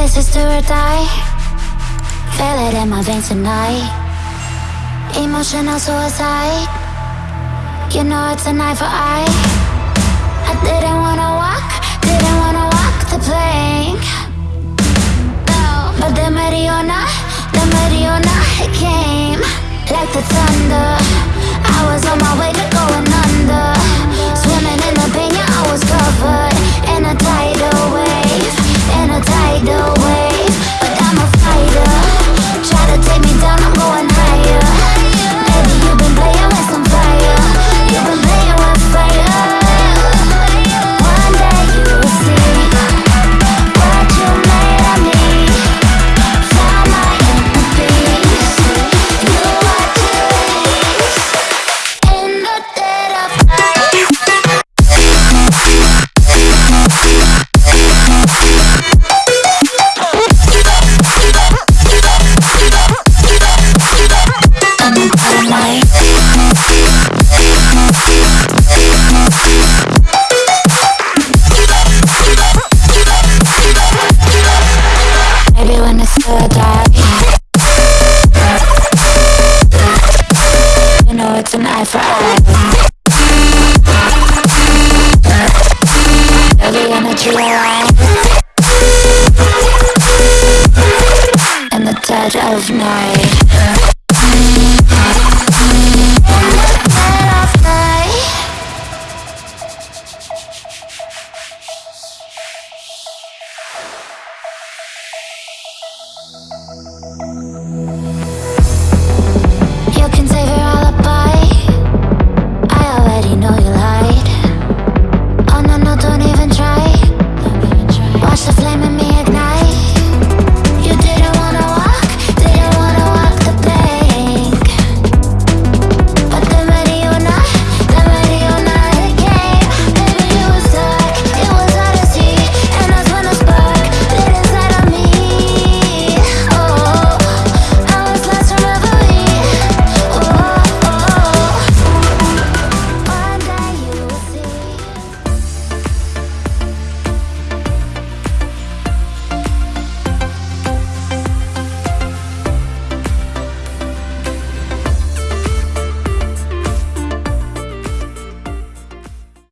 this is do or die. Feel it in my veins tonight Emotional suicide. You know it's a night for eye when it's still die You know it's an eye for eye. The energy the of night. Música